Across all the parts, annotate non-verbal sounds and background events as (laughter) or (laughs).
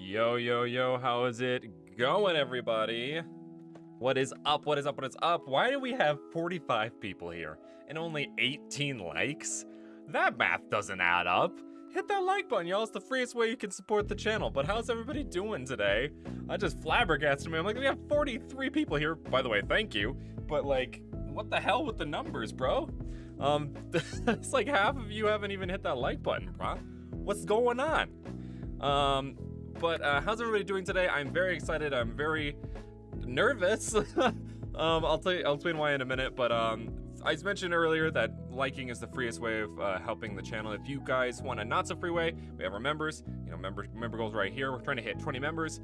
Yo, yo, yo, how is it going, everybody? What is up? What is up? What is up? Why do we have 45 people here and only 18 likes? That math doesn't add up. Hit that like button, y'all. It's the freest way you can support the channel. But how's everybody doing today? I just flabbergasted me. I'm like, we have 43 people here. By the way, thank you. But like, what the hell with the numbers, bro? Um, (laughs) it's like half of you haven't even hit that like button, bro. What's going on? Um, but uh, how's everybody doing today? I'm very excited. I'm very nervous. (laughs) um, I'll tell you. I'll explain why in a minute. But um, I mentioned earlier that liking is the freest way of uh, helping the channel. If you guys want a not so free way, we have our members. You know, member member goals right here. We're trying to hit 20 members.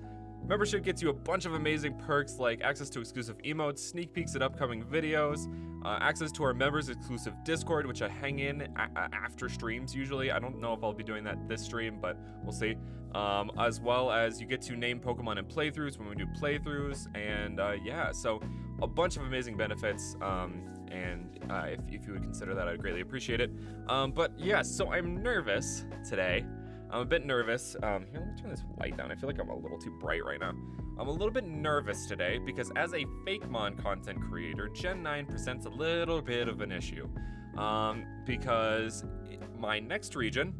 Membership gets you a bunch of amazing perks like access to exclusive emotes, sneak peeks at upcoming videos, uh, access to our members exclusive Discord, which I hang in after streams usually. I don't know if I'll be doing that this stream, but we'll see. Um, as well as you get to name Pokemon in playthroughs when we do playthroughs, and uh, yeah, so a bunch of amazing benefits. Um, and uh, if, if, you would consider that, I'd greatly appreciate it. Um, but yeah, so I'm nervous today. I'm a bit nervous. Um, here, let me turn this light down. I feel like I'm a little too bright right now. I'm a little bit nervous today because as a Fakemon content creator, Gen 9 presents a little bit of an issue. Um, because my next region,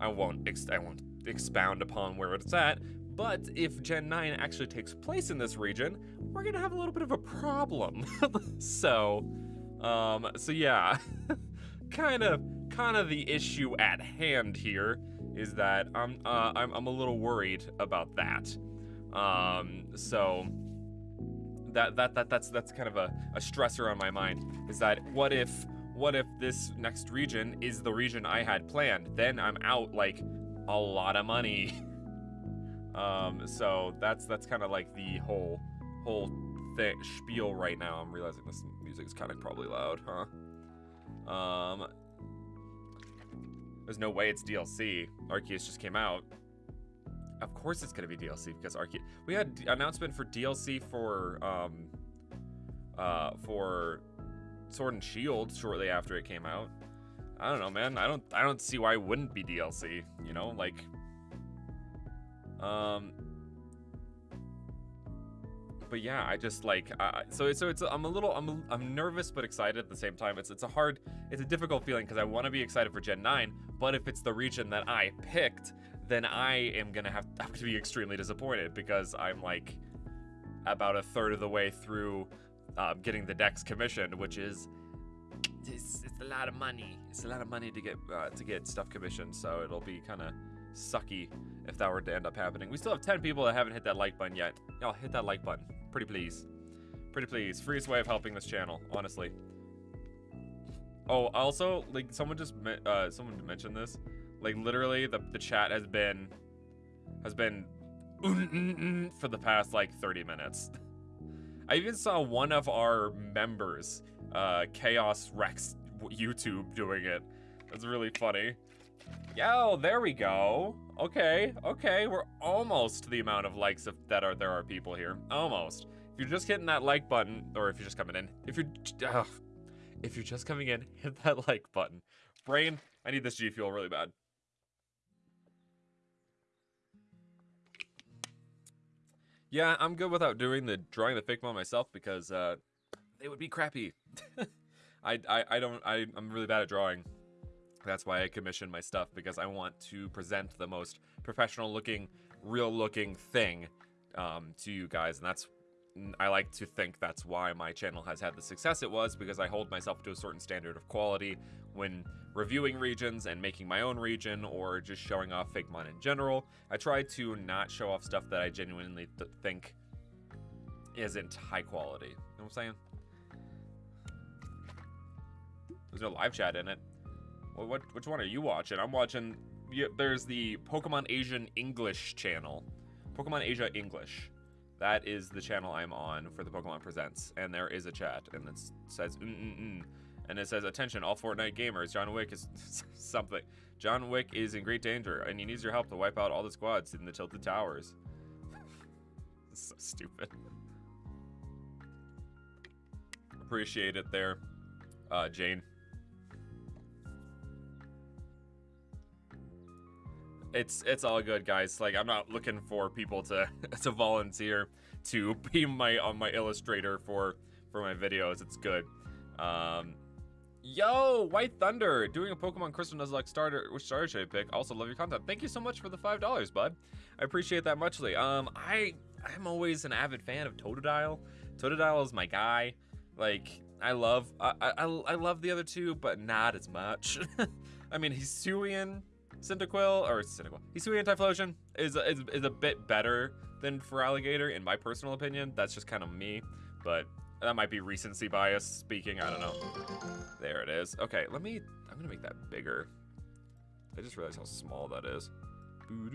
I won't, I won't expound upon where it's at, but if Gen 9 actually takes place in this region, we're gonna have a little bit of a problem. (laughs) so, um, so yeah, kind of, kind of the issue at hand here is that I'm uh, I'm, I'm a little worried about that. Um, so that that that that's that's kind of a, a stressor on my mind. Is that what if what if this next region is the region I had planned? Then I'm out like a lot of money. (laughs) um, so that's that's kind of like the whole whole thing spiel right now. I'm realizing this music is kind of probably loud, huh? Um, there's no way it's DLC. Arceus just came out. Of course it's gonna be DLC because Arceus. We had announcement for DLC for um, uh, for Sword and Shield shortly after it came out. I don't know, man. I don't I don't see why it wouldn't be DLC. You know, like um but yeah, I just like uh, so so it's I'm a little I'm I'm nervous but excited at the same time. It's it's a hard it's a difficult feeling because I want to be excited for Gen 9, but if it's the region that I picked, then I am gonna have, have to be extremely disappointed because I'm like about a third of the way through um, getting the decks commissioned, which is it's, it's a lot of money. It's a lot of money to get uh, to get stuff commissioned, so it'll be kind of sucky if that were to end up happening. We still have 10 people that haven't hit that like button yet. Y'all hit that like button. Pretty please. Pretty please. Freest way of helping this channel, honestly. Oh, also, like, someone just, uh, someone mentioned this. Like, literally, the, the chat has been, has been for the past, like, 30 minutes. (laughs) I even saw one of our members, uh, Chaos Rex YouTube doing it. That's really funny. Yo, there we go. Okay, okay, we're almost to the amount of likes of, that are there are people here. Almost. If you're just hitting that like button, or if you're just coming in, if you're, if you're just coming in, (laughs) hit that like button. Brain, I need this G Fuel really bad. Yeah, I'm good without doing the drawing the one myself because uh, they would be crappy. (laughs) I, I, I don't, I, I'm really bad at drawing. That's why I commission my stuff because I want to present the most professional looking, real looking thing um, to you guys. And that's, I like to think that's why my channel has had the success it was because I hold myself to a certain standard of quality when reviewing regions and making my own region or just showing off Fakemon in general. I try to not show off stuff that I genuinely th think isn't high quality. You know what I'm saying? There's no live chat in it. What which one are you watching? I'm watching. Yeah, there's the Pokemon Asian English channel, Pokemon Asia English. That is the channel I'm on for the Pokemon Presents, and there is a chat, and it says mm mm mm, and it says attention, all Fortnite gamers. John Wick is (laughs) something. John Wick is in great danger, and he needs your help to wipe out all the squads in the Tilted Towers. (laughs) so stupid. Appreciate it there, uh, Jane. It's it's all good, guys. Like I'm not looking for people to (laughs) to volunteer to (laughs) be my on my illustrator for for my videos. It's good. Um, yo, White Thunder doing a Pokemon Crystal Nuzlocke starter Which starter should I pick. Also love your content. Thank you so much for the five dollars, bud. I appreciate that muchly. Um, I I'm always an avid fan of Totodile. Totodile is my guy. Like I love I I, I love the other two, but not as much. (laughs) I mean, he's Hisuian Cyndaquil or Cyndaquil, Hisuian Typhlosion is, is is a bit better than Feraligatr in my personal opinion. That's just kind of me, but that might be recency bias speaking. I don't know. There it is. Okay, let me. I'm gonna make that bigger. I just realized how small that is. Let's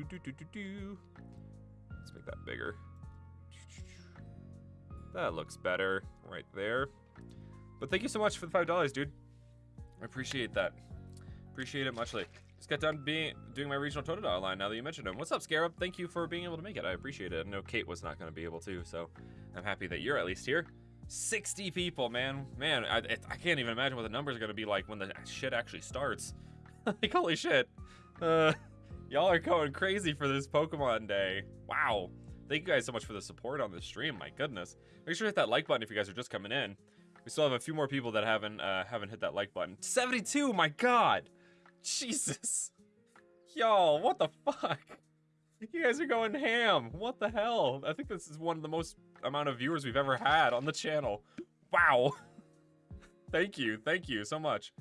make that bigger. That looks better right there. But thank you so much for the five dollars, dude. I appreciate that. Appreciate it muchly. Just got done being doing my regional Totodile line now that you mentioned him. What's up, Scarab? Thank you for being able to make it. I appreciate it. I know Kate was not going to be able to, so I'm happy that you're at least here. 60 people, man. Man, I, I can't even imagine what the numbers are going to be like when the shit actually starts. (laughs) like, holy shit. Uh, y'all are going crazy for this Pokemon Day. Wow. Thank you guys so much for the support on the stream. My goodness. Make sure to hit that like button if you guys are just coming in. We still have a few more people that haven't uh, haven't hit that like button. 72, my god! Jesus. Y'all, what the fuck? You guys are going ham. What the hell? I think this is one of the most amount of viewers we've ever had on the channel. Wow. (laughs) thank you. Thank you so much.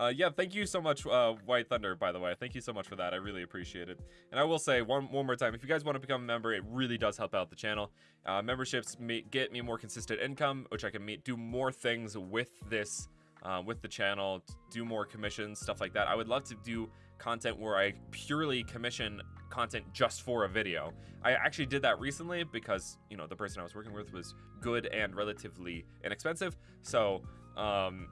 Uh, yeah, thank you so much, uh, White Thunder, by the way. Thank you so much for that. I really appreciate it. And I will say one, one more time, if you guys want to become a member, it really does help out the channel. Uh, memberships get me more consistent income, which I can meet, do more things with this, uh, with the channel, do more commissions, stuff like that. I would love to do content where I purely commission content just for a video. I actually did that recently because, you know, the person I was working with was good and relatively inexpensive. So, um,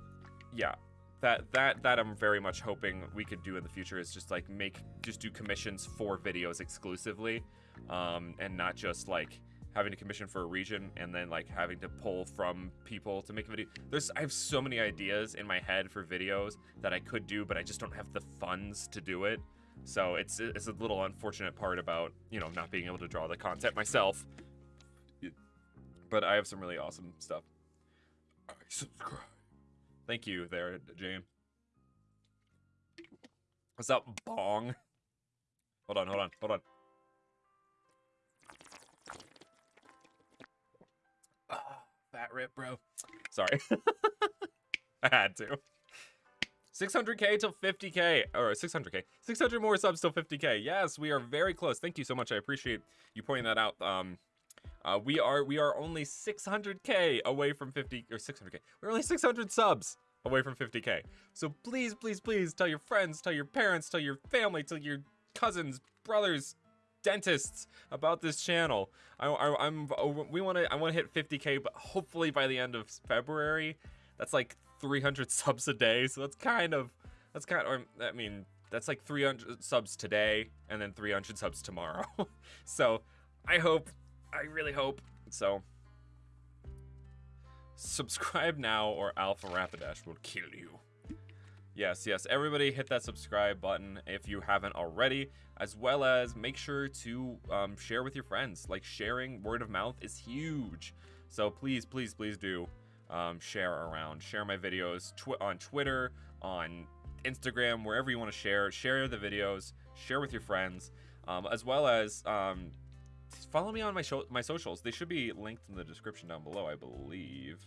yeah, that that that I'm very much hoping we could do in the future is just like make just do commissions for videos exclusively, um, and not just like having to commission for a region and then like having to pull from people to make a video. There's I have so many ideas in my head for videos that I could do, but I just don't have the funds to do it. So it's it's a little unfortunate part about you know not being able to draw the content myself. But I have some really awesome stuff. I subscribe. Thank you there, Jane. What's up, Bong? Hold on, hold on, hold on. Fat rip, bro. Sorry. (laughs) I had to. 600k till 50k, or 600k. 600 more subs till 50k. Yes, we are very close. Thank you so much. I appreciate you pointing that out. Um, uh, we are we are only 600k away from 50 or 600k. We're only 600 subs away from 50k. So please, please, please tell your friends, tell your parents, tell your family, tell your cousins, brothers, dentists about this channel. I, am oh, we want to I want to hit 50k, but hopefully by the end of February. That's like 300 (laughs) subs a day. So that's kind of that's kind of I mean that's like 300 subs today and then 300 subs tomorrow. (laughs) so I hope I really hope. So, subscribe now or Alpha Rapidash will kill you. Yes, yes, everybody hit that subscribe button if you haven't already, as well as make sure to um, share with your friends. Like, sharing word of mouth is huge. So please, please, please do um, share around. Share my videos tw on Twitter, on Instagram, wherever you want to share. Share the videos, share with your friends, um, as well as um, follow me on my my socials. They should be linked in the description down below, I believe.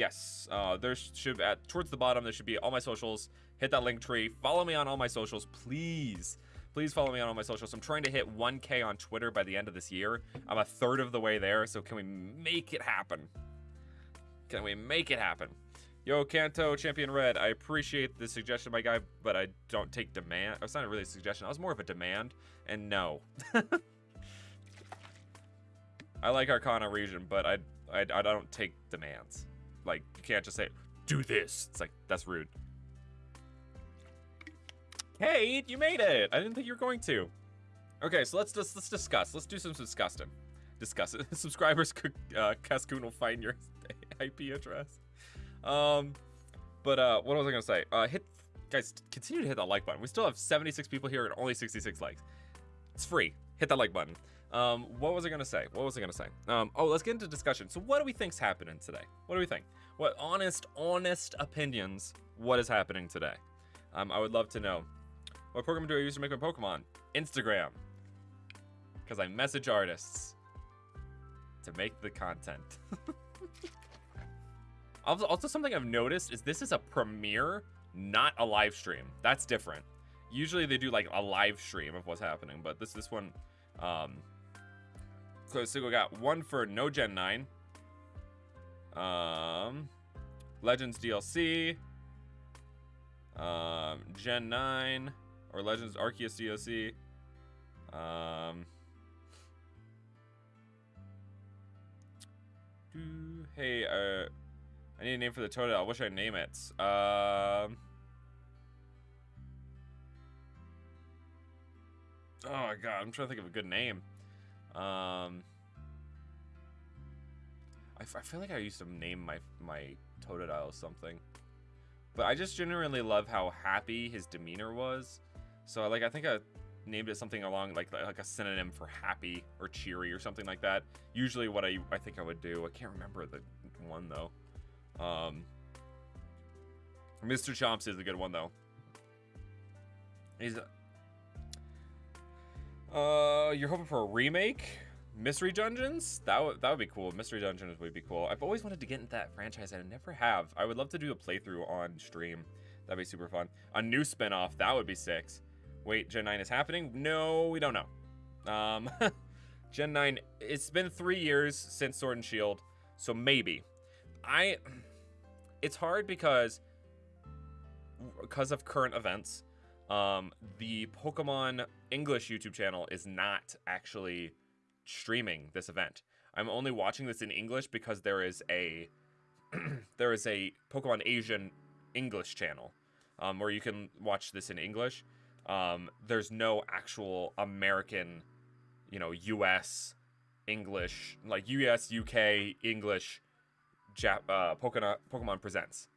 Yes, uh, there should at towards the bottom there should be all my socials. Hit that link tree. Follow me on all my socials, please. Please follow me on all my socials. I'm trying to hit 1K on Twitter by the end of this year. I'm a third of the way there, so can we make it happen? Can we make it happen? Yo, Kanto, Champion Red, I appreciate the suggestion, my guy, but I don't take demand. It's not really a suggestion. I was more of a demand, and no. (laughs) I like Arcana region, but I, I, I don't take demands. Like, you can't just say, do this. It's like, that's rude. Hey, you made it. I didn't think you were going to. Okay, so let's just let's discuss. Let's do some disgusting. Discuss it. (laughs) Subscribers, uh, Cascoon will find your (laughs) IP address. Um, but uh, what was I gonna say? Uh, hit guys, continue to hit that like button. We still have 76 people here and only 66 likes. It's free. Hit that like button. Um, what was I gonna say? What was I gonna say? Um, oh, let's get into discussion. So, what do we think's happening today? What do we think? What honest, honest opinions? What is happening today? Um, I would love to know. What program do I use to make my Pokemon? Instagram. Because I message artists to make the content. (laughs) also, also, something I've noticed is this is a premiere, not a live stream. That's different. Usually they do like a live stream of what's happening, but this this one, um, so, we got one for No Gen 9, um, Legends DLC, um, Gen 9, or Legends Arceus DLC, um, hey, uh, I need a name for the Totodile. I wish I name it? Um, oh my god, I'm trying to think of a good name. Um, I, I feel like I used to name my my Totodile something, but I just genuinely love how happy his demeanor was. So like I think I named it something along like like a synonym for happy or cheery or something like that. Usually what I I think I would do. I can't remember the one though. Um, Mr. Chomps is a good one though. He's uh, you're hoping for a remake? Mystery Dungeons? That would that would be cool. Mystery Dungeons would be cool. I've always wanted to get into that franchise and I never have. I would love to do a playthrough on stream. That'd be super fun. A new spin-off, that would be six. Wait, Gen 9 is happening? No, we don't know. Um, (laughs) Gen 9, it's been three years since Sword and Shield, so maybe. I, it's hard because, because of current events, um, the Pokemon English YouTube channel is not actually streaming this event. I'm only watching this in English because there is a (clears throat) there is a Pokemon Asian English channel um, where you can watch this in English. Um, there's no actual American, you know, U.S. English like U.S. UK English Jap- uh, Pokemon Pokemon Presents.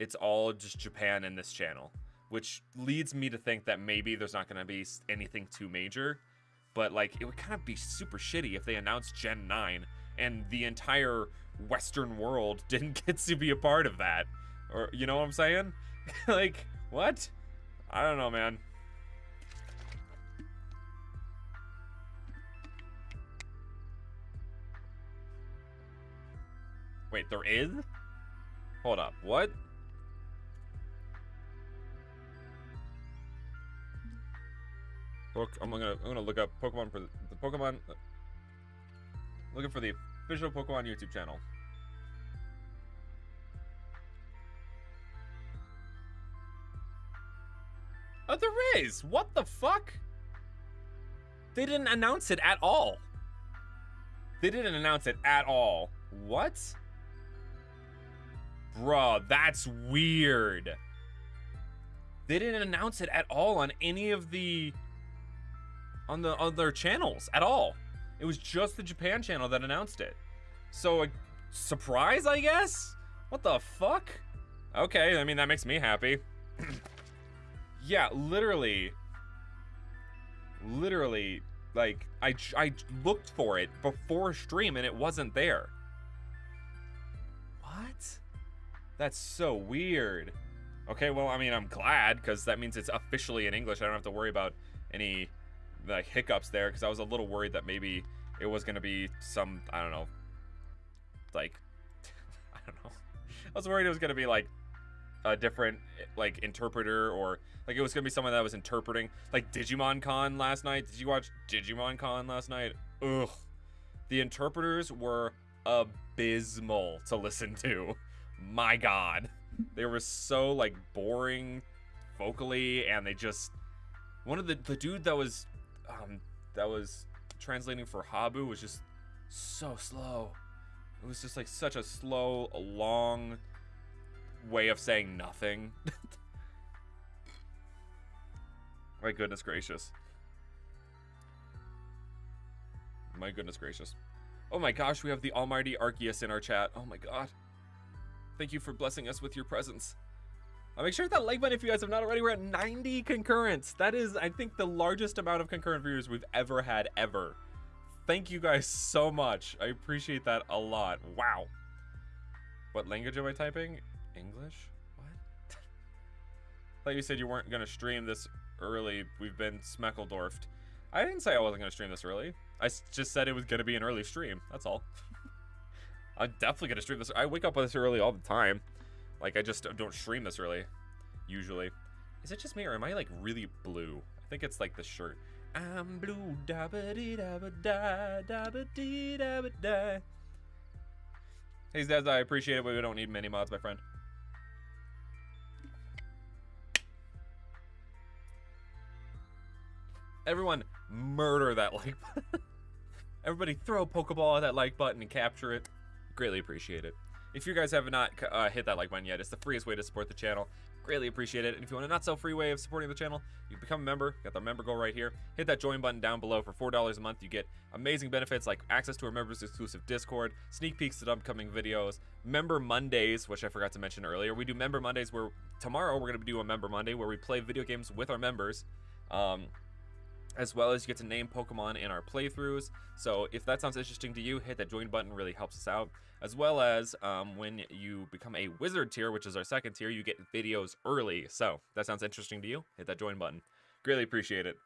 It's all just Japan in this channel which leads me to think that maybe there's not going to be anything too major. But like, it would kind of be super shitty if they announced Gen 9 and the entire Western world (laughs) didn't get to be a part of that. Or, you know what I'm saying? (laughs) like, what? I don't know, man. Wait, there is? Hold up, what? I'm gonna I'm gonna look up Pokemon for the, Pokemon. Looking for the official Pokemon YouTube channel. Oh, there is. What the fuck? They didn't announce it at all. They didn't announce it at all. What? Bruh, that's weird. They didn't announce it at all on any of the on the other channels at all. It was just the Japan channel that announced it. So a surprise, I guess? What the fuck? Okay, I mean that makes me happy. (clears throat) yeah, literally literally like I I looked for it before stream and it wasn't there. What? That's so weird. Okay, well, I mean, I'm glad because that means it's officially in English. I don't have to worry about any like hiccups there because I was a little worried that maybe it was gonna be some I don't know, like (laughs) I don't know. I was worried it was gonna be like a different like interpreter or like it was gonna be someone that was interpreting like Digimon Con last night. Did you watch Digimon Con last night? Ugh, the interpreters were abysmal to listen to. My God, they were so like boring vocally, and they just one of the the dude that was um, that was translating for Habu was just so slow. It was just like such a slow, long way of saying nothing. (laughs) My goodness gracious. My goodness gracious. Oh my gosh, we have the almighty Arceus in our chat. Oh my god. Thank you for blessing us with your presence. Uh, make sure to hit that like button if you guys have not already. We're at 90 concurrents. That is, I think, the largest amount of concurrent viewers we've ever had ever. Thank you guys so much. I appreciate that a lot. Wow. What language am I typing? English? What? (laughs) thought you said you weren't going to stream this early. We've been Smeckledorfed. I didn't say I wasn't going to stream this early. I just said it was going to be an early stream. That's all. (laughs) I'm definitely going to stream this. I wake up this early all the time. Like, I just don't stream this really, usually. Is it just me, or am I, like, really blue? I think it's, like, the shirt. I'm blue, da ba dee da ba da, da ba dee da ba da. Hey, Zaz, I appreciate it, but we don't need many mods, my friend. Everyone, murder that like button. (laughs) Everybody throw a Pokeball at that like button and capture it. Greatly appreciate it. If you guys have not uh, hit that like button yet, it's the freest way to support the channel. Greatly appreciate it. And if you want a not so free way of supporting the channel, you become a member. Got the member goal right here. Hit that join button down below for $4 a month. You get amazing benefits like access to our members exclusive Discord, sneak peeks at upcoming videos, member Mondays, which I forgot to mention earlier. We do member Mondays where tomorrow we're going to do a member Monday where we play video games with our members. Um, as well as you get to name Pokemon in our playthroughs. So if that sounds interesting to you, hit that join button, really helps us out. As well as um, when you become a wizard tier, which is our second tier, you get videos early. So that sounds interesting to you, hit that join button. Greatly appreciate it.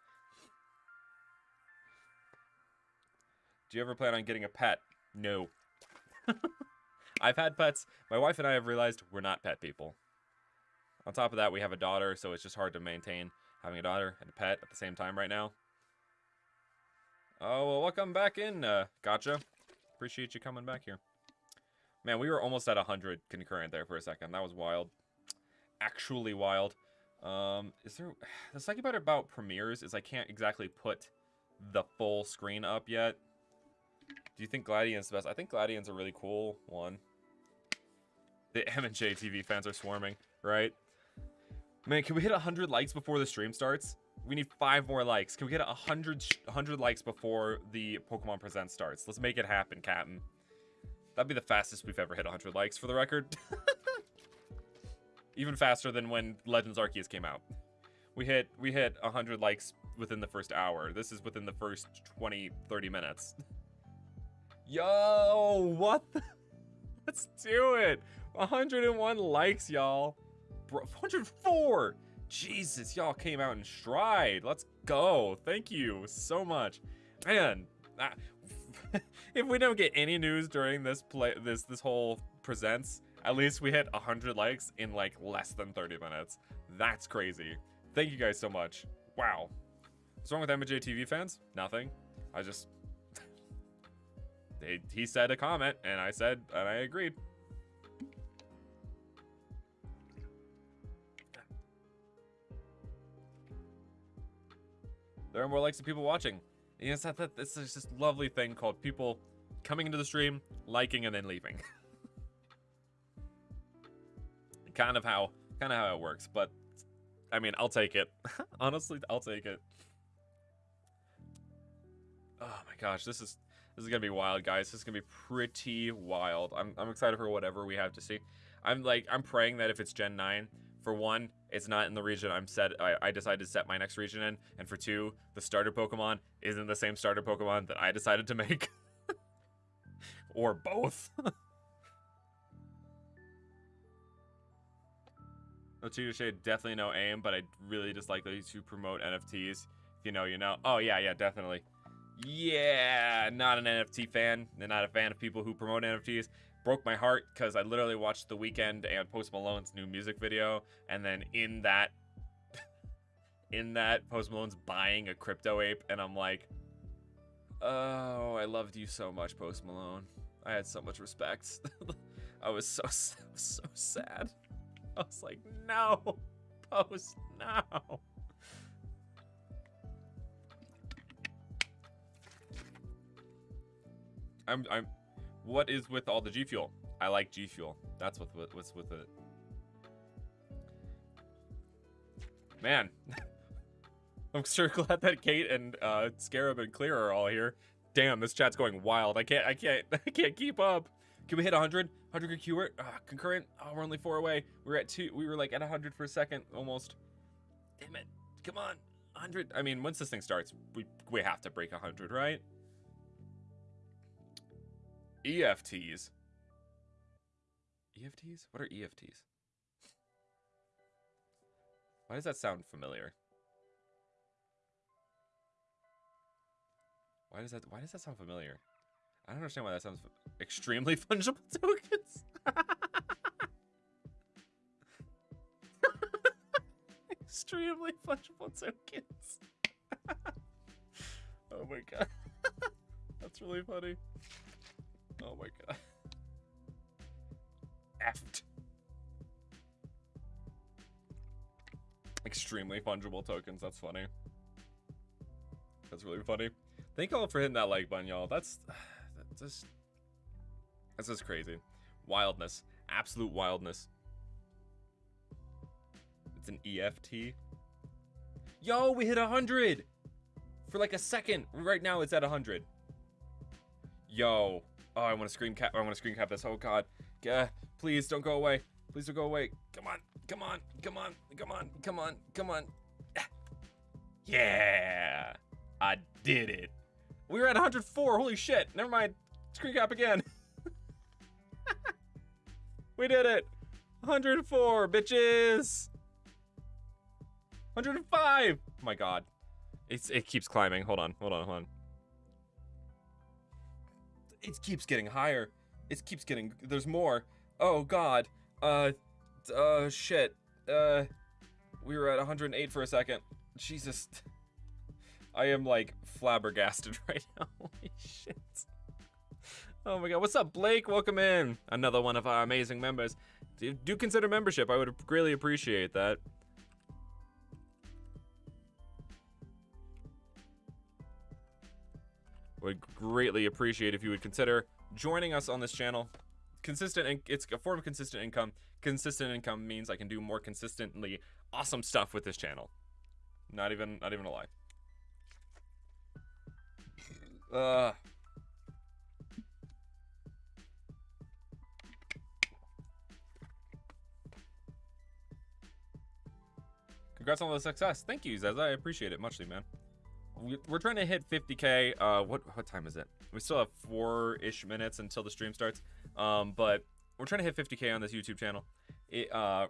Do you ever plan on getting a pet? No. (laughs) I've had pets. My wife and I have realized we're not pet people. On top of that, we have a daughter, so it's just hard to maintain having a daughter and a pet at the same time right now. Oh, well, welcome back in, uh, Gotcha. Appreciate you coming back here. Man, we were almost at 100 concurrent there for a second. That was wild. Actually wild. Um, is there... (sighs) The second part about premieres is I can't exactly put the full screen up yet. Do you think Gladian's the best? I think Gladian's a really cool one. The M&J TV fans are swarming, right? Man, can we hit 100 likes before the stream starts? We need five more likes. Can we get 100, 100 likes before the Pokemon Present starts? Let's make it happen, Captain. That'd be the fastest we've ever hit 100 likes, for the record. (laughs) Even faster than when Legends Arceus came out. We hit we hit 100 likes within the first hour. This is within the first 20, 30 minutes. (laughs) Yo, what the? (laughs) Let's do it. 101 likes, y'all. 104! Jesus, y'all came out in stride. Let's go. Thank you so much. Man, (laughs) if we don't get any news during this play this this whole presents, at least we hit 100 likes in like less than 30 minutes. That's crazy. Thank you guys so much. Wow. What's wrong with MJ TV fans? Nothing. I just (laughs) he said a comment and I said and I agreed. There are more likes than people watching. And it's, that, it's this lovely thing called people coming into the stream, liking, and then leaving. (laughs) kind of how kind of how it works, but I mean, I'll take it. (laughs) Honestly, I'll take it. Oh my gosh, this is this is gonna be wild, guys. This is gonna be pretty wild. I'm I'm excited for whatever we have to see. I'm like I'm praying that if it's Gen 9, for one, it's not in the region I'm set. I, I decided to set my next region in, and for two, the starter Pokemon isn't the same starter Pokemon that I decided to make, (laughs) or both. no cheater shade, definitely no aim, but I really dislike those who promote NFTs. If you know, you know. Oh yeah, yeah, definitely. Yeah, not an NFT fan. They're Not a fan of people who promote NFTs broke my heart because I literally watched The Weeknd and Post Malone's new music video, and then in that, (laughs) in that Post Malone's buying a crypto ape, and I'm like, oh, I loved you so much, Post Malone. I had so much respect. (laughs) I was so, so (laughs) so sad. I was like, no, Post, no. I'm I'm what is with all the G Fuel? I like G Fuel. That's what what's with it. Man, (laughs) I'm sure glad that Kate and uh, Scarab and Clear are all here. Damn, this chat's going wild. I can't, I can't, (laughs) I can't keep up. Can we hit 100? 100 concurrent? Ah, concurrent? Oh, we're only four away. We were at two. We were like at 100 for a second, almost. Damn it! Come on, 100. I mean, once this thing starts, we we have to break 100, right? EFTs. EFTs? What are EFTs? Why does that sound familiar? Why does that why does that sound familiar? I don't understand why that sounds (laughs) (laughs) extremely fungible tokens. extremely fungible tokens. oh my god. (laughs) That's really funny. Oh my god. (laughs) Effed. Extremely fungible tokens. That's funny. That's really funny. Thank y'all for hitting that like button, y'all. That's (sighs) that's just that's just crazy. Wildness. Absolute wildness. It's an EFT. Yo, we hit 100! For like a second. Right now it's at 100. Yo. Oh, I want to screen cap. I want to screen cap this. Oh god. Yeah. Please don't go away. Please don't go away. Come on. Come on. Come on. Come on. Come on. Come on. (sighs) Yeah. I did it. We were at 104. Holy shit. Never mind. Screen cap again. (laughs) we did it. 104, bitches. 105. Oh my god. It's it keeps climbing. Hold on. Hold on. Hold on. It keeps getting higher. It keeps getting there's more. Oh god. Uh uh shit. Uh we were at 108 for a second. Jesus. I am like flabbergasted (laughs) right now. Holy shit. Oh my god. What's up, Blake? Welcome in. Another one of our amazing members. Do, do consider membership. I would greatly appreciate that. Would greatly appreciate if you would consider joining us on this channel. Consistent, and it's a form of consistent income. Consistent income means I can do more consistently awesome stuff with this channel. Not even, not even a lie. Uh. Congrats on the success. Thank you, Zez. I appreciate it muchly, man. We're trying to hit 50k. Uh, what what time is it? We still have four-ish minutes until the stream starts. Um, but we're trying to hit 50k on this YouTube channel. It, uh,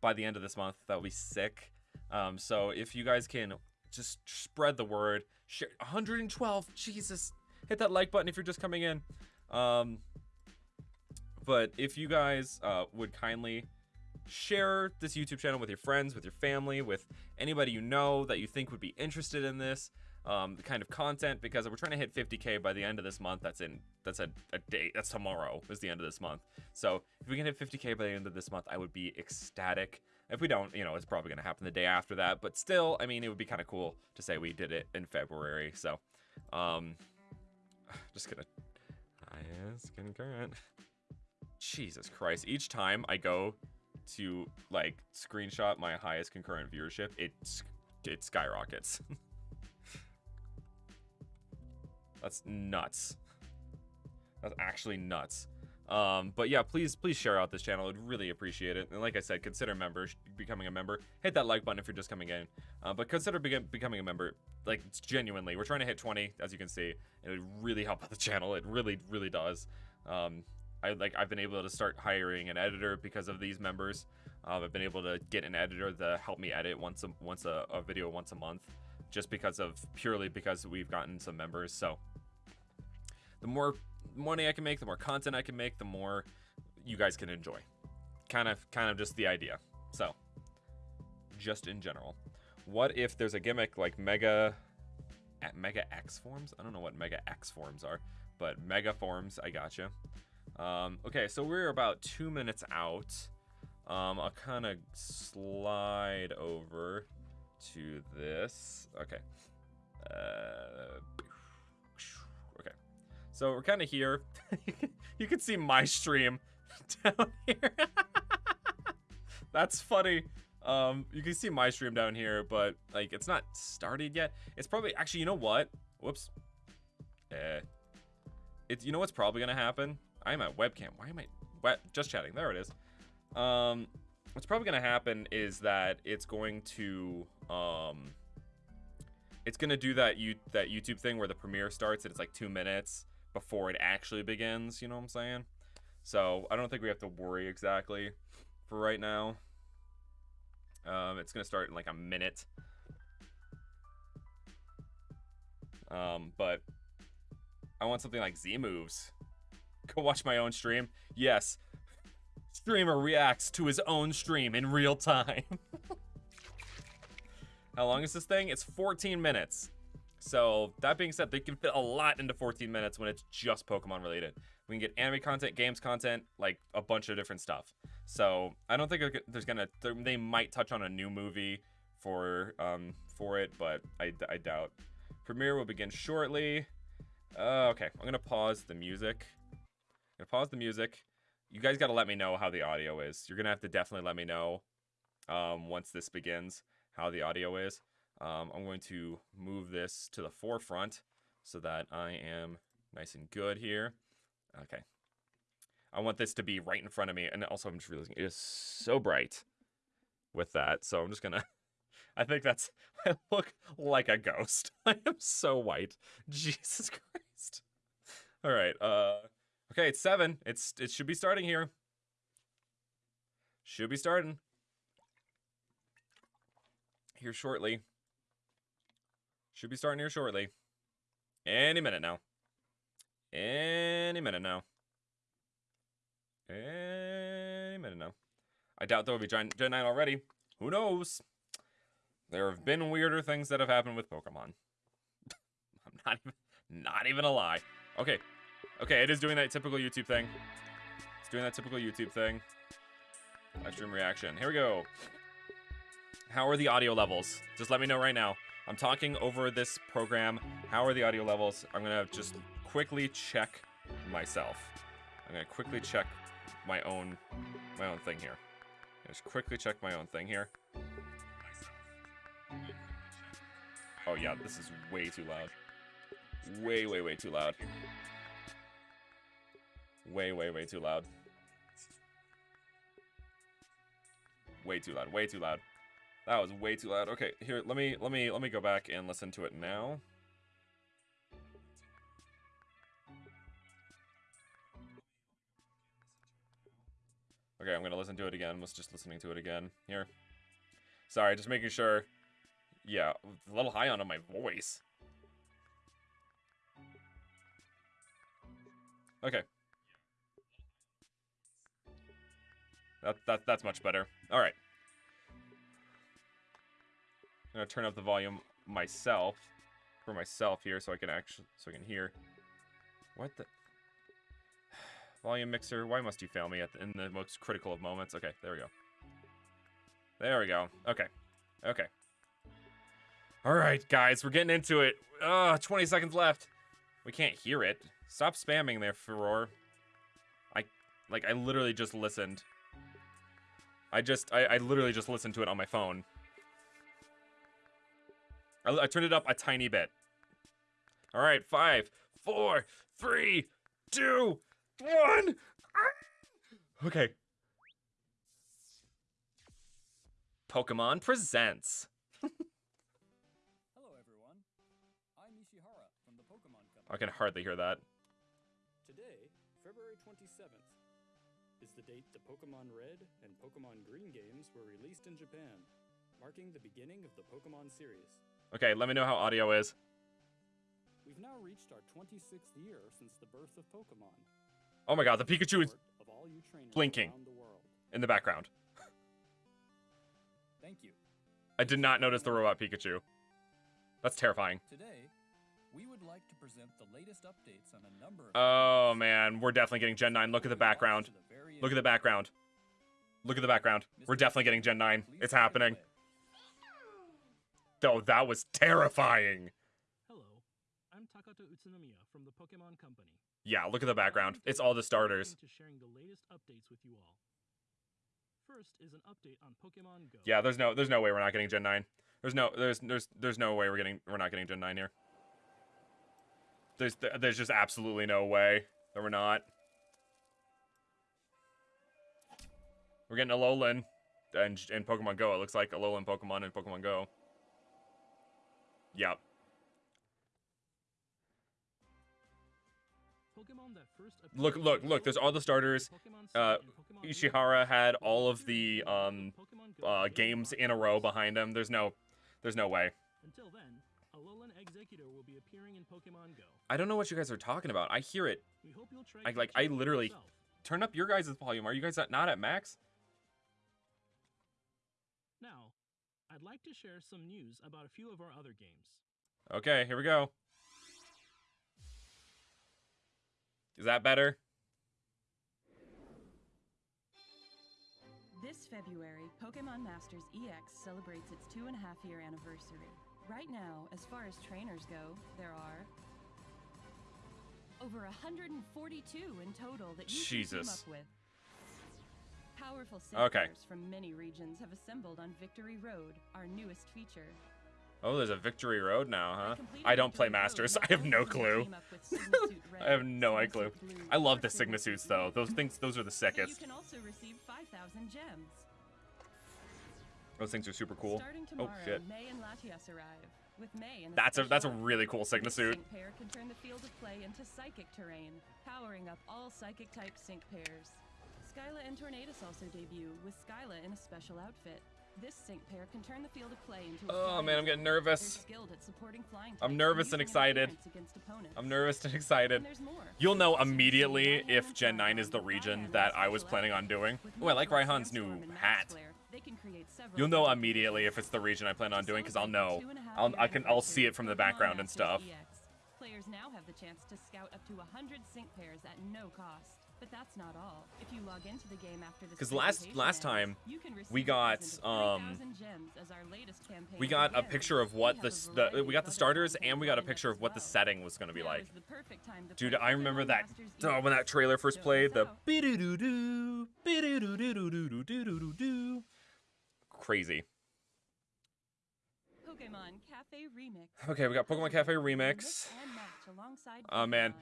by the end of this month, that will be sick. Um, so if you guys can just spread the word, share 112. Jesus, hit that like button if you're just coming in. Um, but if you guys uh, would kindly share this YouTube channel with your friends, with your family, with anybody you know that you think would be interested in this um, kind of content because we're trying to hit 50k by the end of this month. That's in that's a, a date. That's tomorrow is the end of this month. So if we can hit 50k by the end of this month, I would be ecstatic. If we don't, you know, it's probably gonna happen the day after that. But still, I mean, it would be kind of cool to say we did it in February. So, um, (sighs) just gonna concurrent. Jesus Christ! Each time I go to like screenshot my highest concurrent viewership, it it skyrockets. (laughs) That's nuts. That's actually nuts. Um, but yeah, please, please share out this channel. I'd really appreciate it. And like I said, consider members becoming a member. Hit that like button if you're just coming in. Uh, but consider be becoming a member. Like it's genuinely, we're trying to hit 20, as you can see. It would really help out the channel. It really, really does. Um, I like I've been able to start hiring an editor because of these members. Um, I've been able to get an editor to help me edit once a once a, a video once a month, just because of purely because we've gotten some members. So the more money I can make, the more content I can make, the more you guys can enjoy. Kind of kind of just the idea. So just in general, what if there's a gimmick like Mega Mega X forms? I don't know what Mega X forms are, but Mega forms, I gotcha. Um, okay, so we're about two minutes out. Um, I'll kind of slide over to this. Okay. Uh, okay. So we're kind of here. (laughs) you can see my stream (laughs) down here. (laughs) That's funny. Um, you can see my stream down here, but like it's not started yet. It's probably actually, you know what? Whoops. Eh. It's you know what's probably gonna happen I'm at webcam. Why am I? Just chatting. There it is. Um, what's probably gonna happen is that it's going to um, it's gonna do that you that YouTube thing where the premiere starts and it's like two minutes before it actually begins. You know what I'm saying? So I don't think we have to worry exactly for right now. Um, it's gonna start in like a minute. Um, but I want something like Z moves. (laughs) Go watch my own stream. Yes. Streamer reacts to his own stream in real time. (laughs) How long is this thing? It's 14 minutes. So that being said, they can fit a lot into 14 minutes when it's just Pokemon related. We can get anime content, games content, like a bunch of different stuff. So I don't think there's gonna. They might touch on a new movie for um for it, but I, I doubt. Premiere will begin shortly. Uh, okay, I'm gonna pause the music. Gonna pause the music. You guys gotta let me know how the audio is. You're gonna have to definitely let me know um, once this begins how the audio is. Um, I'm going to move this to the forefront so that I am nice and good here. Okay. I want this to be right in front of me. And also, I'm just realizing it is so bright with that. So I'm just going (laughs) to... I think that's... (laughs) I look like a ghost. (laughs) I am so white. Jesus Christ. All right. Uh, okay, it's 7. It's It should be starting here. Should be starting. Here shortly. Should be starting here shortly. Any minute now. Any minute now. Any minute now. I doubt there will be Gen, Gen 9 already. Who knows? There have been weirder things that have happened with Pokemon. (laughs) I'm not even, not even a lie. Okay. Okay, it is doing that typical YouTube thing. It's doing that typical YouTube thing. Stream reaction. Here we go. How are the audio levels? Just let me know right now. I'm talking over this program. How are the audio levels? I'm gonna just quickly check myself. I'm gonna quickly check my own my own thing here. Just quickly check my own thing here. Oh yeah, this is way too loud. Way, way, way too loud. Way, way, way too loud. Way too loud, way too loud. That was way too loud. Okay, here, let me, let me, let me go back and listen to it now. Okay, I'm gonna listen to it again. Let's just listening to it again. Here. Sorry, just making sure. Yeah, a little high on my voice. Okay. That, that, that's much better. All right. I'm gonna turn up the volume myself for myself here so I can actually so I can hear. What the (sighs) volume mixer? Why must you fail me at the, in the most critical of moments? Okay, there we go. There we go. Okay, okay. All right, guys, we're getting into it. Uh, 20 seconds left. We can't hear it. Stop spamming there, Furore. I, like, I literally just listened. I just, I, I literally just listened to it on my phone. I, I turned it up a tiny bit. All right, five, four, three, two, one. Ah! Okay. Pokemon presents. Hello, everyone. I'm Ishihara from the Pokemon Company. I can hardly hear that. Today, February 27th, is the date the Pokemon Red and Pokemon Green games were released in Japan, marking the beginning of the Pokemon series. Okay, let me know how audio is. We've now reached our 26th year since the birth of Pokemon. Oh my god, the Pikachu is Of all you blinking. the in the background. Thank you. I did not notice the robot Pikachu. That's terrifying. Today, Oh man, we're definitely getting Gen 9. Look at the background. Look at the background. Look at the background. We're definitely getting Gen 9. It's happening. Oh, that was terrifying. Hello, I'm Takato Utsunomiya from the Pokemon Company. Yeah, look at the background. It's all the starters. To sharing the latest updates with you all. First is an update on Pokemon Go. Yeah, there's no there's no way we're not getting Gen 9. There's no there's there's there's no way we're getting we're not getting Gen 9 here. There's there's just absolutely no way that we're not. We're getting Alolan and in Pokemon Go. It looks like Alolan Pokemon in Pokemon Go. Yep. Pokemon that first Look, look, look, there's all the starters. Uh, Sun and Pokemon Moon Ishihara had all of the um uh games in a row behind him. There's no there's no way. Until then, Alolan Exeggutor will be appearing in Pokemon Go. I don't know what you guys are talking about. I hear it. We hope you'll try I- like, I literally- yourself. Turn up your guys' volume. Are you guys not- not at max? Now, I'd like to share some news about a few of our other games. Okay, here we go. Is that better? This February, Pokemon Masters EX celebrates its two and a half year anniversary. Right now, as far as trainers go, there are over 142 in total that you can team Jesus. up with. Powerful Okay. From many regions have assembled on Victory Road, our newest feature. Oh, there's a Victory Road now, huh? I don't play Masters. (laughs) I have no clue. team up with Sygna (laughs) Suit I have no clue. I love the Sygna suits though. Those things, those are the but you can also receive 5,000 gems. Those things are super cool. Oh shit. May and Latias arrive. With May and That's a that's a really cool Sygna suit. sync pair can turn the field of play into psychic terrain, powering up all psychic type sync pairs. Skyla and Tornadus also debut, with Skyla in a special outfit. This sync pair can turn the field of play into a Oh man, I'm getting nervous. skilled at supporting flying I'm nervous and excited. interference against opponents. I'm nervous and excited. And. You'll know As you can see, immediately if Gen 9 is the region that I was planning on doing. With Oh, I like Raihan's new Sandstorm, and hat. You'll know immediately if it's the region I plan on doing, because I'll know. I'll, I can, I'll see it from the background and stuff. Players now have the chance to scout up to 100 sync pairs at no cost. But that's not all. If you log into the game after this Cuz last last time we got um we got a picture of what the, the we got the starters and we got a picture of what the setting was going to be like. Dude, I remember that oh, when that trailer first played, the crazy. Pokemon Cafe Remix. Okay, we got Pokemon Cafe Remix. (gasps) Oh man.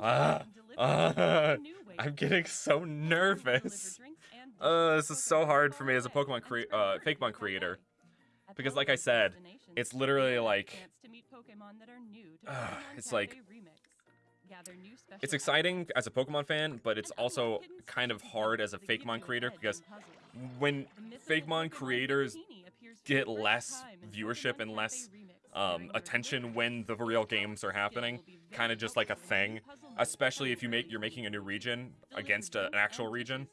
Uh, uh, (laughs) I'm getting so nervous. (laughs) Uh, this is so hard for me as a Pokemon uh, Fakemon creator. Because like I said, it's literally like uh, (sighs) it's like it's exciting as a Pokemon fan, but it's also kind of hard as a Fakemon creator because when Fakemon creators get less viewership and less um, attention when the real games are happening, kind of just like a thing. Especially if you make you're making a new region against a, an actual region.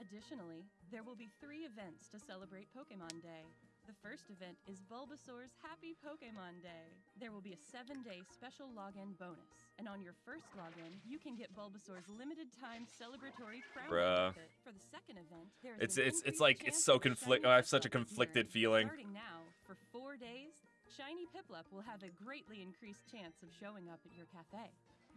Additionally, there will be three events to celebrate Pokemon Day. The first event is Bulbasaur's Happy Pokemon Day. There will be a seven-day special login bonus, and on your first login, you can get Bulbasaur's limited-time celebratory crown Bruh. outfit. For the second event, there is It's it's it's like it's so conflict. I have such a conflicted feeling. Starting now, for four days, Shiny Piplup will have a greatly increased chance of showing up at your cafe.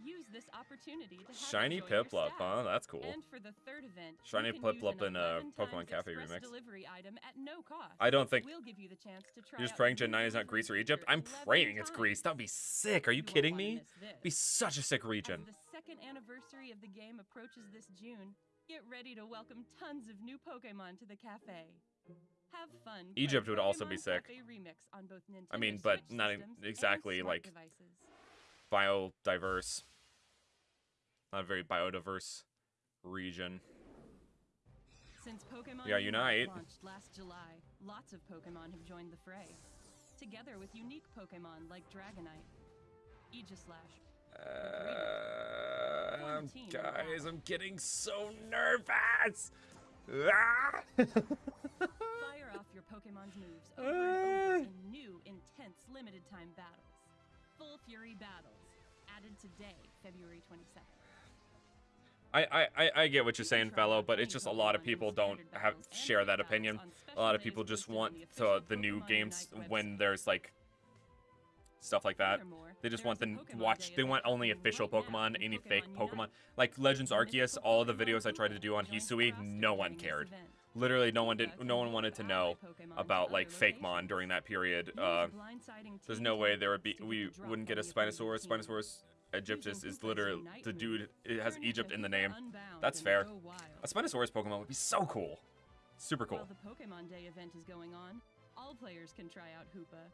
Use this opportunity to Shiny Piplup, huh? That's cool. And for the third event, Shiny Piplup in, uh, a Pokemon Cafe Remix. delivery item at no cost. I don't think We'll give you the chance to try you're just praying Gen 9 is not Greece or Egypt. I'm praying it's. Greece. That'd be sick. Are you won't kidding me? Be such a sick region. As the second anniversary of the game approaches this June, get ready to welcome tons of new Pokemon to the cafe. Have fun. Egypt would also be sick. Remix on both I mean, but not exactly, like, devices. Biodiverse. Not a very biodiverse region. Since Pokemon Yeah, Unite. launched last July, lots of Pokemon have joined the fray. Together with unique Pokemon like Dragonite, Aegislash, Uh, team guys. I'm getting so nervous. Ah! (laughs) Fire off your Pokemon's moves over and over in new, intense, limited time battles. Full Fury Battles, added today, February 27th. I, I, I- I get what you're saying, fellow, but it's just a lot of people don't have share that opinion. A lot of people just want the to the new games when there's like stuff like that. They just want the a n- Pokemon watch. They want only official Pokemon. Any fake Pokemon like Legends Arceus. All the videos I tried to do on Hisui, no one cared. Literally, no one did. No one wanted to know about like Fakemon locations. during that period. Uh, there's no way there would be. tactics to get We wouldn't get a on the opposing Spinosaurus. Spinosaurus Egypt Using is, literally the dude. It has Egypt in the name. That's fair. A Spinosaurus Pokemon would be so cool. Super cool. The Pokemon Day event is going on, all players can try out Hoopa.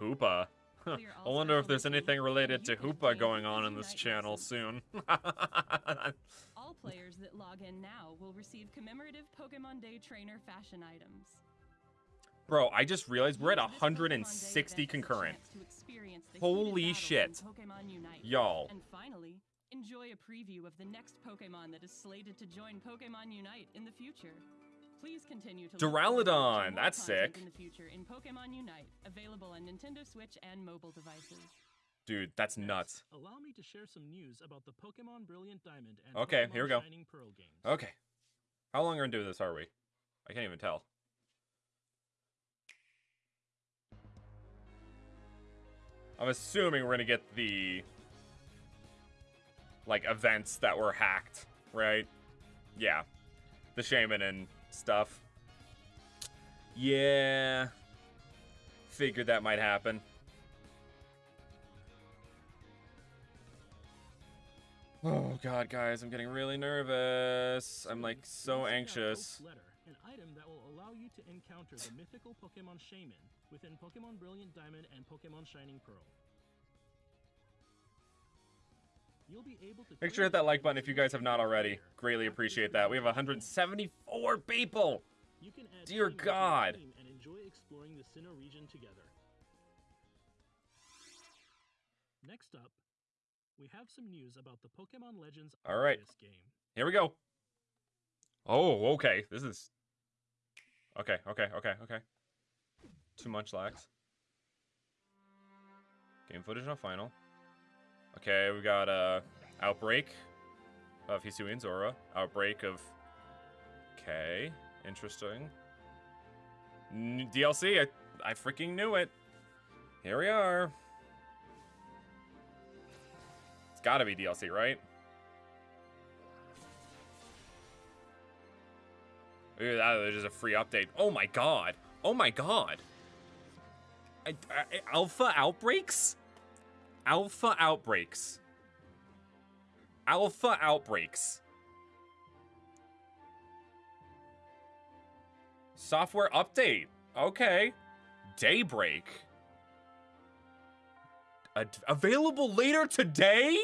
Hoopa. I wonder if there's anything related to Hoopa going on in this channel soon. (laughs) (laughs) All players that log in now will receive commemorative Pokemon Day trainer fashion items. Bro, I just realized we're at Use this Pokemon Day 160 event as a concurrent. chance to experience the Holy heated battles in shit. Y'all. And finally, enjoy a preview of the next Pokemon that is slated to join Pokemon Unite in the future. Please continue to Duraludon, that's sick. In the future in Pokemon Unite, available on Nintendo Switch and mobile devices. Dude, that's Next, nuts. Allow me to share some news about the Pokemon Brilliant Diamond and Okay, Pokemon here we go. Shining Pearl games. Okay. How long are we into this are we? I can't even tell. I'm assuming we're gonna get the like events that were hacked, right? Yeah. The Shaymin and stuff. Yeah. Figured that might happen. Oh god, guys, I'm getting really nervous. I'm like so you'll send out anxious. Letter, an item that will allow you to encounter the mythical Pokemon Shaymin within Pokemon Brilliant Diamond and Pokemon Shining Pearl. You'll be able to Make sure to hit that like button if you guys have not already. Greatly appreciate that. We have 174 people. You can add Dear teams to your God. and enjoy exploring the Sinnoh region together. Next up, we have some news about the Pokemon Legends All right. Arceus game. Here we go. Oh, okay. This is Okay, okay, okay, okay. Too much lax. Game footage not final. Okay, we got uh outbreak of Hisuian Zorua. Outbreak of Okay, interesting. N- DLC, I I freaking knew it. Here we are. It's got to be DLC, right? Ooh, that is just a free update. Oh my god. Oh my god. I- I- alpha outbreaks? Alpha outbreaks. Alpha outbreaks. Software update. Okay. Daybreak. Available later today?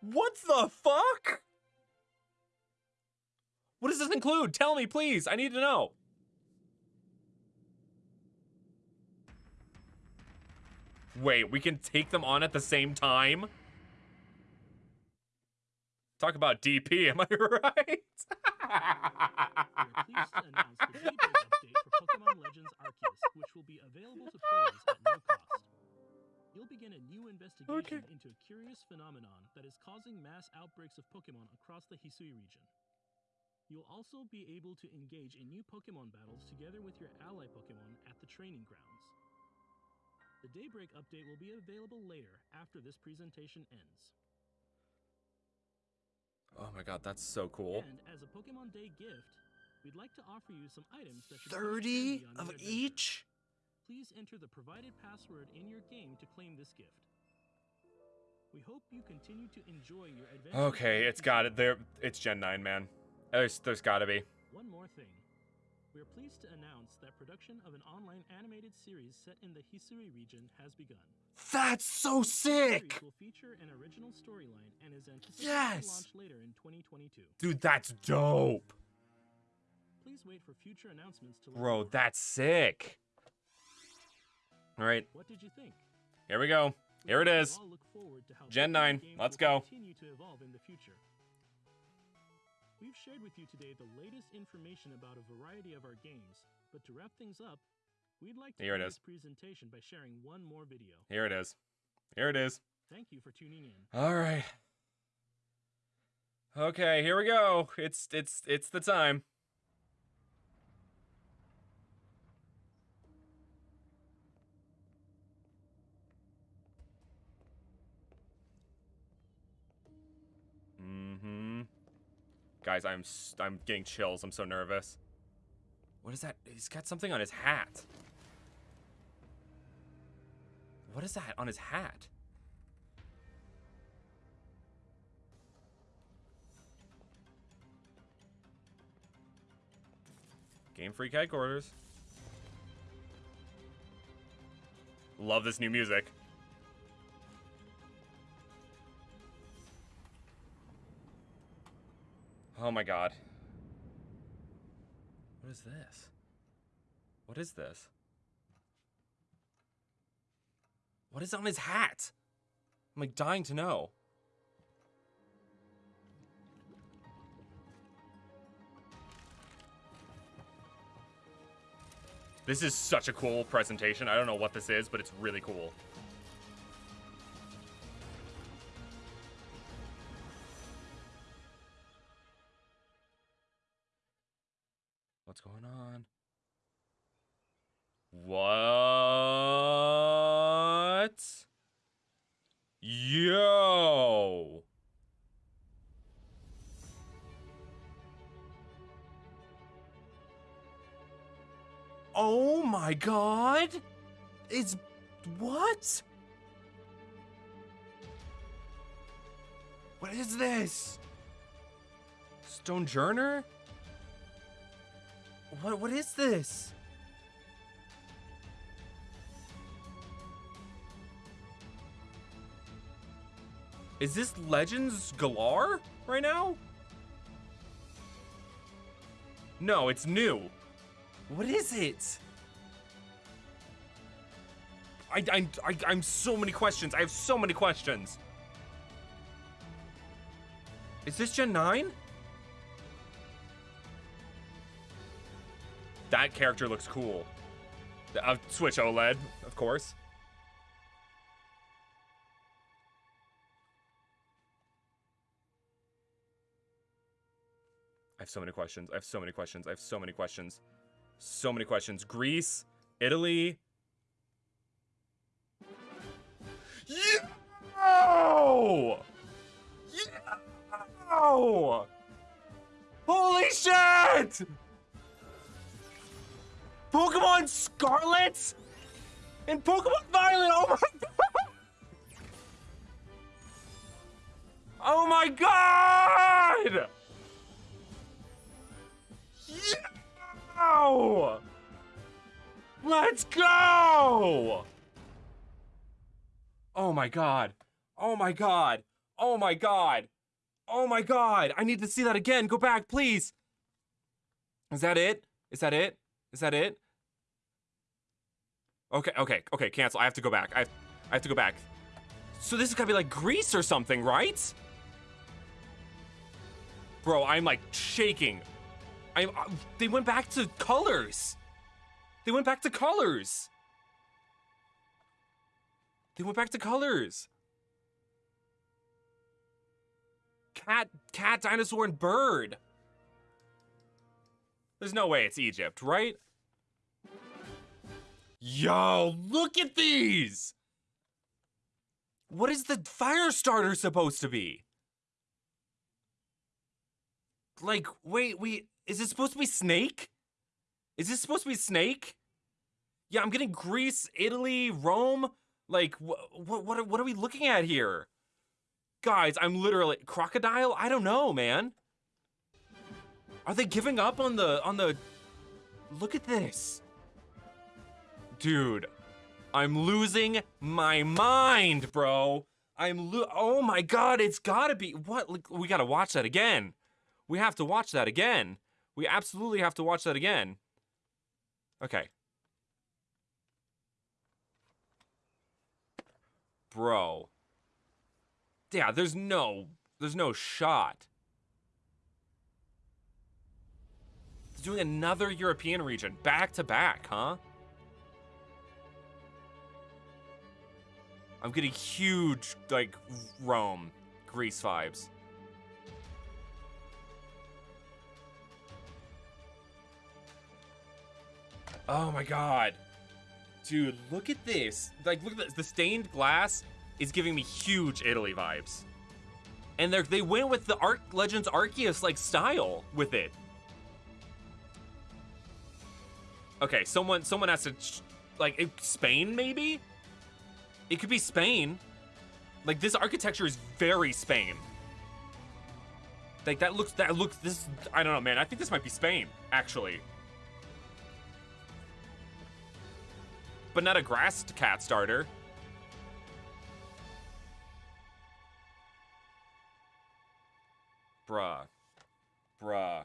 What the fuck? What does this include? Tell me, please. I need to know. Wait, we can take them on at the same time? Talk about DP, (laughs) am I right? Arceus, which will be available to players at no cost. You'll begin a new investigation Okay. into a curious phenomenon that is causing mass outbreaks of Pokemon across the Hisui region. You'll also be able to engage in new Pokemon battles together with your ally Pokemon at the training grounds. The Daybreak update will be available later after this presentation ends. oh my god, that's so cool. And as a Pokemon Day gift, we'd like to offer you some items that 30 of adventure. each? Please enter the provided password in your game to claim this gift. We hope you continue to enjoy your adventure. Okay, it's got it. There, it's Gen 9, man. There's, there's gotta be. One more thing. We are pleased to announce that production of an online animated series set in the Hisui region has begun. That's so sick! will feature an original storyline and is anticipated Yes! to launch later in 2022. Dude, that's dope. Please wait for future announcements to Bro, that's sick. All right, What did you think? here we go. Here it is. hope you look forward to how Gen 9, let's go. Continue to evolve in the future. We've shared with you today the latest information about a variety of our games, but to wrap things up, we'd like to Here it this presentation by sharing one more video. Here it is. Here it is. Thank you for tuning in. All right. Okay, here we go. It's it's it's the time. guys, I'm I'm getting chills. I'm so nervous. What is that? He's got something on his hat. What is that on his hat? Game Freak Headquarters. Love this new music. Oh my god. What is this? What is this? What is on his hat? I'm like dying to know. This is such a cool presentation. I don't know what this is, but it's really cool. What's going on? What? Yo! Oh my god! It's what? What is this? Stonjourner? What what is this? Is this Legends Galar right now? No, it's new. What is it? I, I, I, I'm so many questions. I have so many questions. Is this Gen 9? That character looks cool. Uh, Switch OLED, of course. I have so many questions. I have so many questions. I have so many questions. So many questions. Greece, Italy. Yo! Yo! Holy shit! Pokemon Scarlet and Pokemon Violet. Oh my god! Oh my god! Yeah! Let's go! Oh my god. Oh my god. Oh my god. Oh my god. I need to see that again. Go back, please. Is that it? Is that it? Is that it? Okay, okay, okay, cancel. I have to go back. I have, I have to go back. So this is gotta be like Greece or something, right? Bro, I'm like shaking. I, I uh, they went back to colors. They went back to colors. They went back to colors. Cat, cat, dinosaur, and bird. There's no way it's Egypt, right? Yo, look at these! What is the fire starter supposed to be? Like, wait, wait, is it supposed to be Snake? Is this supposed to be Snake? Yeah, I'm getting Greece, Italy, Rome. Like, what, what, what, what are we looking at here? Guys, I'm literally crocodile. I don't know, man. Are they giving up on the on the? Look at this, dude. I'm losing my mind, bro. I'm lo- oh my god, it's gotta be what we gotta watch that again. We have to watch that again. We absolutely have to watch that again. Okay. Bro. Yeah, there's no there's no shot. Doing another European region back to back, huh? I'm getting huge, like, Rome, Greece vibes. Oh my god. Dude, look at this. Like, look at this. The stained glass is giving me huge Italy vibes. And they they went with the Arc Legends Arceus, like, style with it. Okay, someone someone has to, like, Spain, maybe? It could be Spain. Like, this architecture is very Spain. Like, that looks, that looks, this, I don't know, man. I think this might be Spain, actually. but not a grass cat starter. Bruh. Bruh.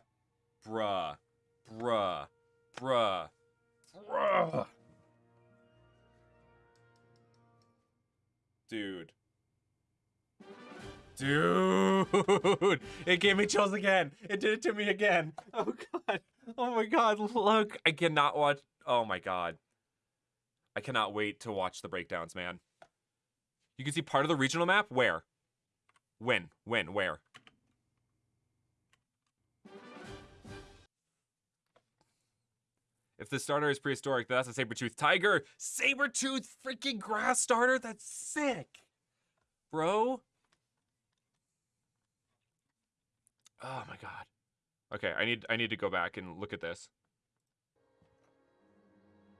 Bruh. Bruh. Bruh. Dude. Dude. (laughs) It gave me chills again. It did it to me again. (laughs) Oh god. Oh my god. Look. I cannot watch. Oh my god. I cannot wait to watch the breakdowns, man. You can see part of the regional map. Where? When? When? Where? If the starter is prehistoric, that's a saber-tooth tiger. Saber-tooth freaking grass starter? That's sick. Bro. Oh my god. Okay, I need I need to go back and look at this.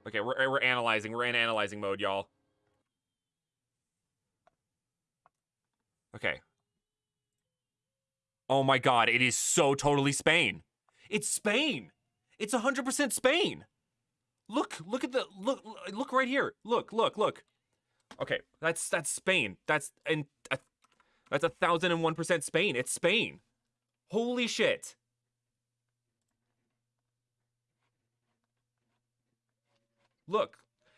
Okay, we're we're analyzing. We're in analyzing mode, y'all. Okay. Oh my god, it is so totally Spain. It's Spain. It's 100% Spain. Look, look at the look look right here. Look, look, look. Okay, that's that's Spain. That's and uh, that's a thousand and one percent Spain. It's Spain. Holy shit. Look.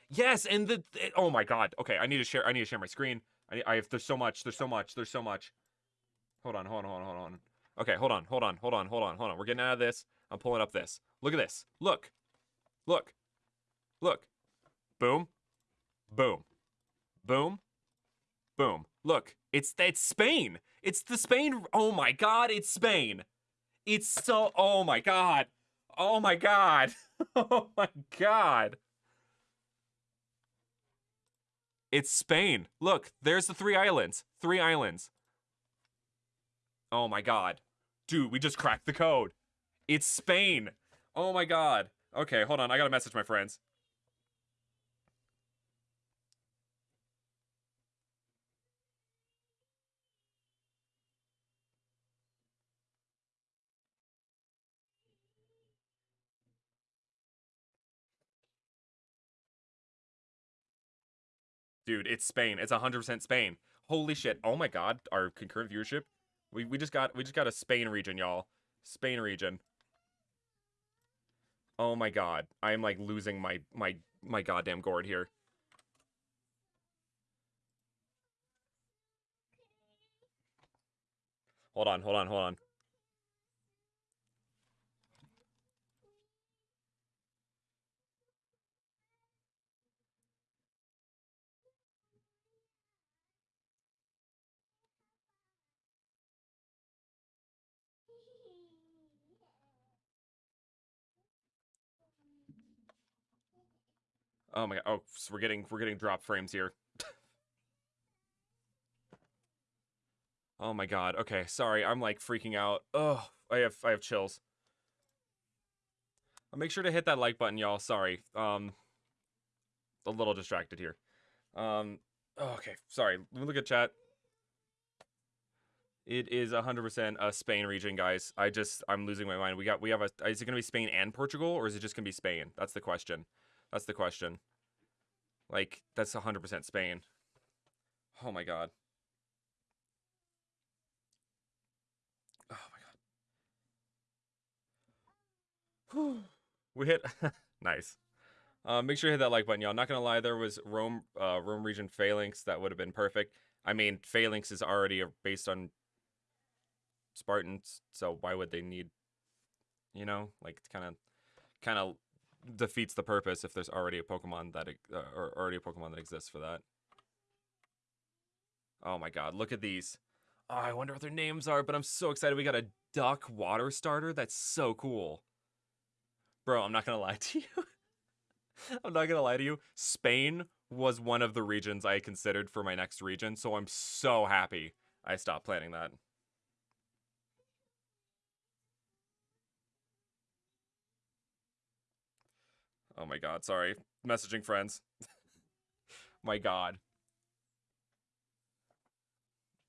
Yes, and the it- oh my god. Okay, I need to share. I need to share my screen. I, I have. There's so much. There's so much. There's so much. Hold on. Hold on. Hold on. Hold on. Okay. Hold on. Hold on. Hold on. Hold on. Hold on. We're getting out of this. I'm pulling up this. Look at this. Look. Look. Look. Boom. Boom. Boom. Boom. Look. It's it's Spain. It's the Spain. Oh my god. It's Spain. It's so. Oh my god. Oh my god. (laughs) Oh my god. It's Spain. Look, there's the three islands. Three islands. Oh my god. Dude, we just cracked the code. It's Spain. Oh my god. Okay, hold on. I gotta message my friends. Dude, it's Spain. It's 100% Spain. Holy shit. Oh my god, our concurrent viewership. We we just got we just got a Spain region, y'all. Spain region. Oh my god. I am like losing my my my goddamn gourd here. Hold on, hold on, hold on. Oh my god. Oh, so we're getting we're getting drop frames here. (laughs) oh my god. Okay, sorry. I'm like freaking out. Oh, I have I have chills. I'll make sure to hit that like button, y'all. Sorry. Um a little distracted here. Um oh, okay, sorry. Let me look at chat. It is 100% a Spain region, guys. I just I'm losing my mind. We got we have a is it going to be Spain and Portugal or is it just going to be Spain? That's the question. That's the question. Like, that's 100% Spain. Oh my god. Oh my god. we hit. (laughs) nice. Uh, make sure you hit that like button, y'all. Not gonna lie, there was Rome, uh, Rome region Phalanx that would have been perfect. I mean, Phalanx is already based on Spartans, so why would they need, you know, like kind of, kind of defeats the purpose if there's already a Pokemon that uh, or already a Pokemon that exists for that. Oh my god, look at these. Oh, I wonder what their names are, but I'm so excited. We got a duck water starter. That's so cool. Bro, I'm not to lie (laughs) to you. I'm not to lie to you. Spain was one of the regions I considered for my next region, so I'm so happy I stopped planning that. Oh my god, sorry. Messaging friends. (laughs) my god.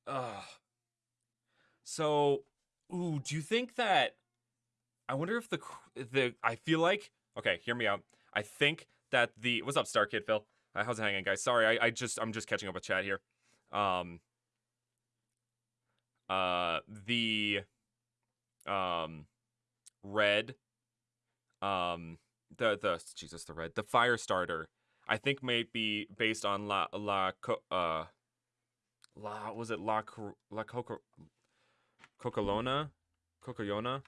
Ugh. So, ooh, do you think that I wonder if the the I feel like okay, hear me out. I think that the what's up, Star Kid Phil? Uh, how's it hanging, guys? Sorry, I, I just I'm just catching up with chat here. Um. Uh, the um, red, um, the the Jesus the red the fire starter. I think may be based on la la uh la was it la la coco Cocolona Cocoyona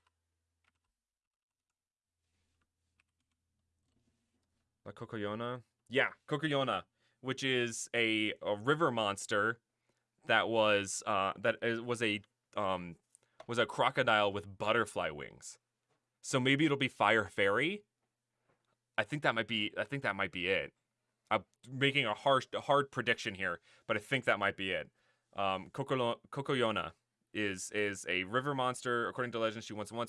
La Cocoyona? Yeah, Cocoyona, which is a, a river monster that was uh that was a um was a crocodile with butterfly wings. So maybe it'll be Fire Fairy. I think that might be I think that might be it. I'm making a harsh hard prediction here, but I think that might be it. Um Kokolo- Kokoyona is is a river monster. According to legend, she once